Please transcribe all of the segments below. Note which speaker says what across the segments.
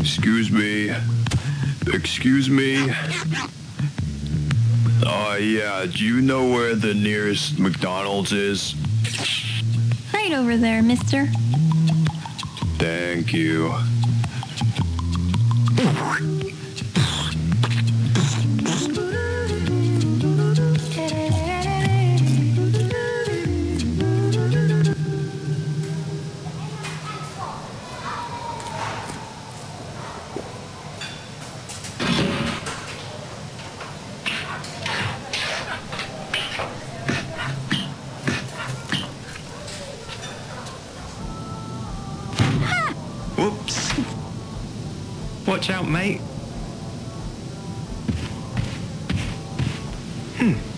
Speaker 1: Excuse me. Excuse me. Uh, yeah, do you know where the nearest McDonald's is?
Speaker 2: Right over there, mister.
Speaker 1: Thank you.
Speaker 3: Watch out, mate. Hmm.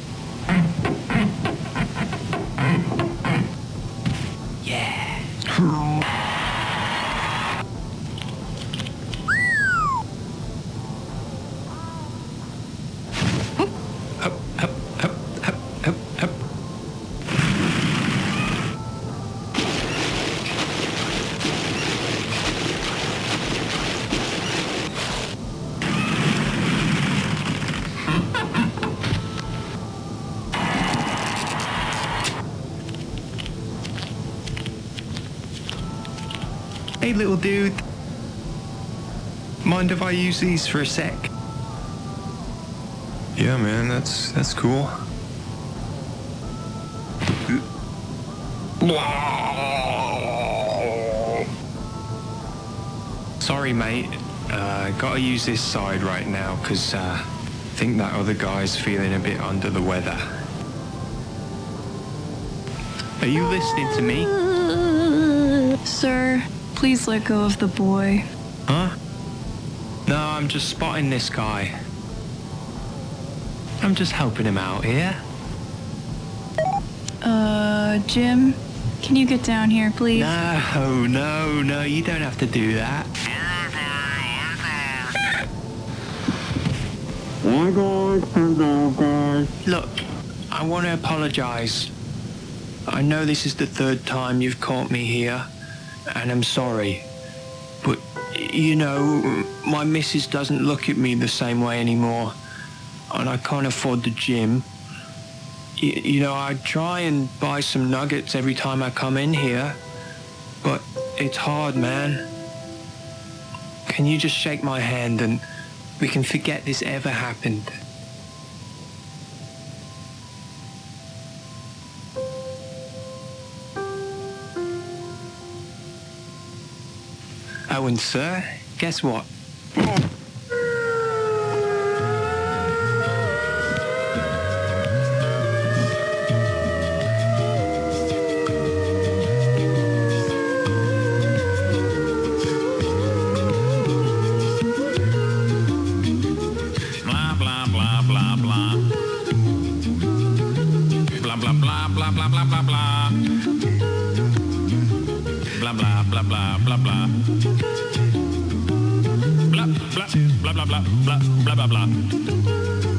Speaker 3: Hey, little dude. Mind if I use these for a sec?
Speaker 1: Yeah, man, that's that's cool.
Speaker 3: Sorry, mate. Uh, gotta use this side right now, because uh, I think that other guy's feeling a bit under the weather. Are you listening to me?
Speaker 2: Sir, please let go of the boy.
Speaker 3: Huh? No, I'm just spotting this guy. I'm just helping him out here.
Speaker 2: Uh, Jim, can you get down here, please?
Speaker 3: No, no, no, you don't have to do that. Look, I want to apologize. I know this is the third time you've caught me here, and I'm sorry. But, you know, my missus doesn't look at me the same way anymore, and I can't afford the gym. Y- you know, I try and buy some nuggets every time I come in here, but it's hard, man. Can you just shake my hand and we can forget this ever happened? And sir, guess what?
Speaker 4: Blah blah blah blah blah blah blah blah. Blah blah blah blah blah blah. Blah blah blah blah blah blah blah blah blah.